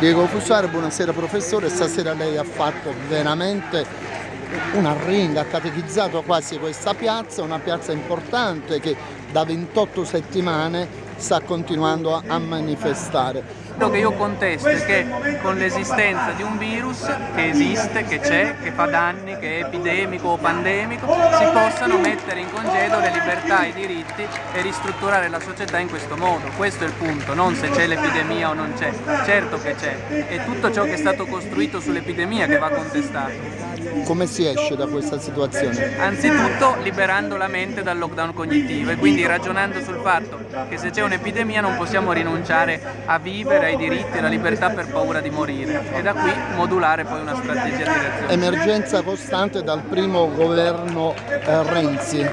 Diego Fusaro, buonasera professore, stasera lei ha fatto veramente una ringa, ha catechizzato quasi questa piazza, una piazza importante che da 28 settimane sta continuando a manifestare. Quello che io contesto è che con l'esistenza di un virus che esiste, che c'è, che fa danni, che è epidemico o pandemico, si possano mettere in congedo le libertà e i diritti e ristrutturare la società in questo modo. Questo è il punto, non se c'è l'epidemia o non c'è. Certo che c'è. È tutto ciò che è stato costruito sull'epidemia che va contestato. Come si esce da questa situazione? Anzitutto liberando la mente dal lockdown cognitivo e quindi ragionando sul fatto che se c'è un'epidemia non possiamo rinunciare a vivere, ai diritti e alla libertà per paura di morire e da qui modulare poi una strategia di reazione. Emergenza costante dal primo governo eh, Renzi,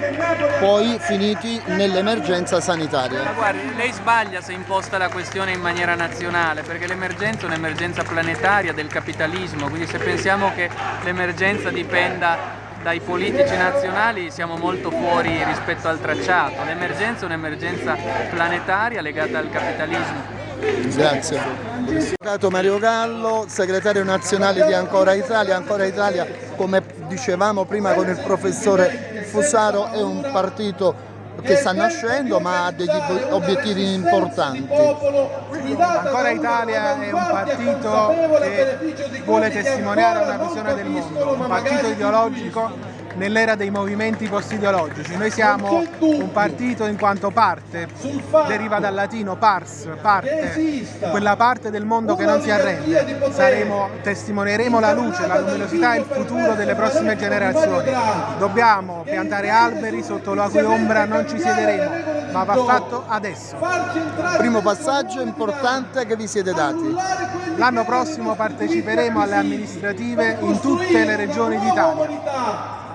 poi finiti nell'emergenza sanitaria. Ma guardi, lei sbaglia se imposta la questione in maniera nazionale perché l'emergenza è un'emergenza planetaria del capitalismo, quindi se pensiamo che l'emergenza dipenda dai politici nazionali siamo molto fuori rispetto al tracciato. L'emergenza è un'emergenza planetaria legata al capitalismo. Grazie. Avvocato Mario Gallo, segretario nazionale di Ancora Italia. Ancora Italia, come dicevamo prima con il professore Fusaro, è un partito che sta nascendo ma ha degli obiettivi importanti. Ancora Italia è un partito che vuole testimoniare una visione del mondo, un partito ideologico nell'era dei movimenti post-ideologici. Noi siamo un partito in quanto parte, deriva dal latino pars, parte, quella parte del mondo che non si arrende. Saremo, testimonieremo la luce, la luminosità e il futuro delle prossime generazioni. Dobbiamo piantare alberi sotto la cui ombra non ci siederemo, ma va fatto adesso. Primo passaggio importante che vi siete dati. L'anno prossimo parteciperemo alle amministrative in tutte le regioni d'Italia